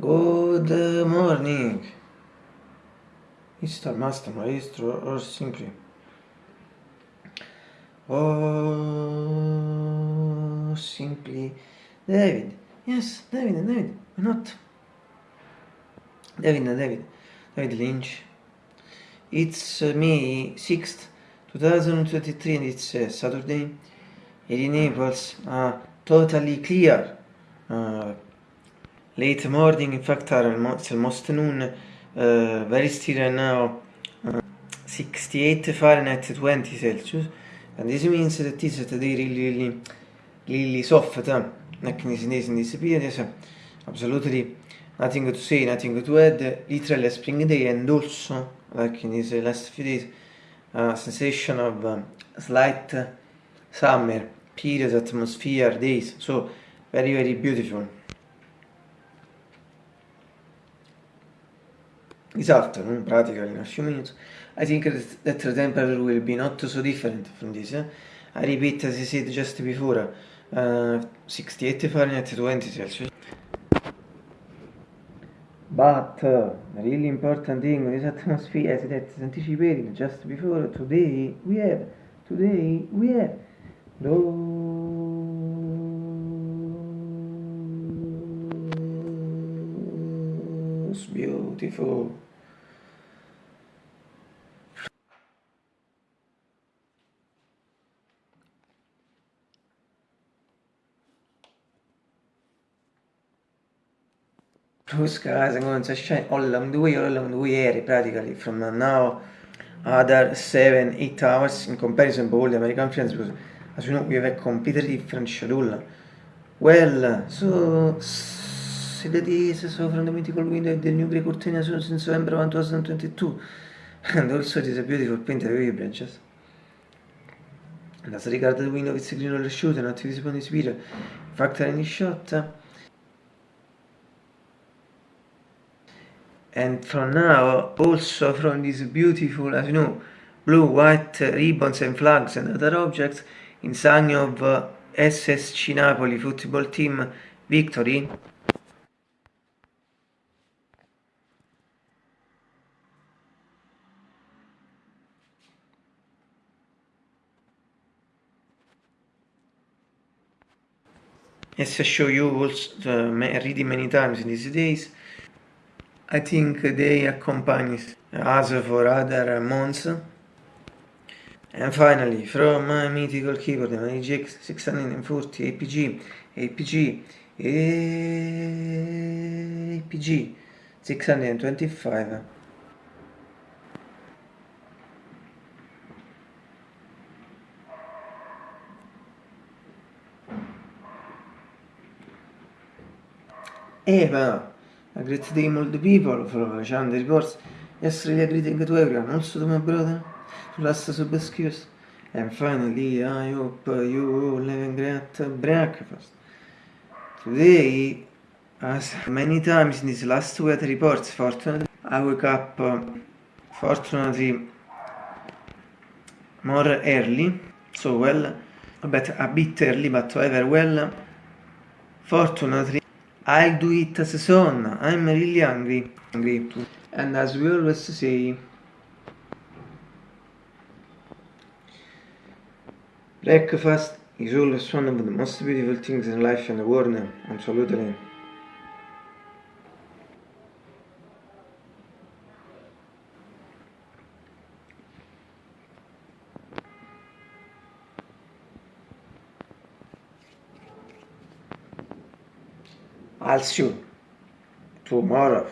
Good morning. Mr. Master, Maestro, or simply. Or simply. David. Yes, David, David. Why not? David, David. David Lynch. It's uh, May 6th, 2023 and it's uh, Saturday. In Naples, uh, totally clear. Uh, late morning, in fact, are almost, almost noon. Uh, very still right now. Uh, 68 Fahrenheit, 20 Celsius. And this means that this is today really, really, really soft. Uh, like in this, in this, period, yes, absolutely nothing to say, nothing to add. Literally a spring day and also, like in these last few days, a sensation of um, slight summer period, atmosphere, days. So very, very beautiful. This afternoon, practically in a few minutes, I think that the temperature will be not so different from this. Eh? I repeat as I said just before, uh, 68 Fahrenheit, 20 Celsius. But uh, the really important thing in this atmosphere is that anticipated just before today we have, today we have those beautiful blue skies and going to shine all along the way, all along the way area practically from now other 7 8 hours in comparison to all the American friends because as you know we have a completely different schedule. Well so that is so from the mythical window the new grey curtain since November 2022 and also it is a beautiful painted wavy branches. And as regards the window it's green roller shoot and visible in this video factor any shot. And from now also from these beautiful as you know blue white ribbons and flags and other objects in sign of uh, SSC Napoli football team victory as I show you also uh, reading many times in these days I think they accompany us for other months. And finally, from my mythical keyboard, my GX 640 APG, APG, APG 625. Eva! A great day the people from Chand reports yesterday greeting to everyone, also to my brother, to last sub excuse. And finally, I hope you all have great breakfast. Today, as many times in these last weather reports, fortunately, I wake up, uh, fortunately, more early, so well, but a bit early, but however well, fortunately, I'll do it as a son. I'm really hungry. hungry. And as we always say, breakfast is always one of the most beautiful things in life and the world. Absolutely. I'll see you tomorrow.